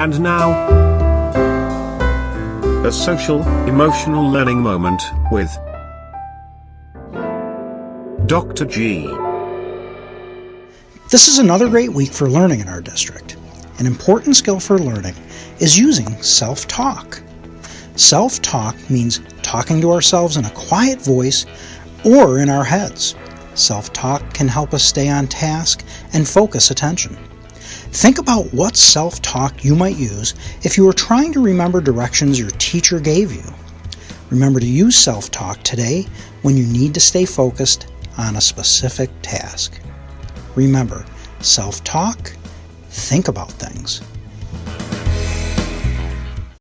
And now, a social, emotional learning moment with Dr. G. This is another great week for learning in our district. An important skill for learning is using self talk. Self talk means talking to ourselves in a quiet voice or in our heads. Self talk can help us stay on task and focus attention. Think about what self talk you might use if you were trying to remember directions your teacher gave you. Remember to use self talk today when you need to stay focused on a specific task. Remember, self talk, think about things.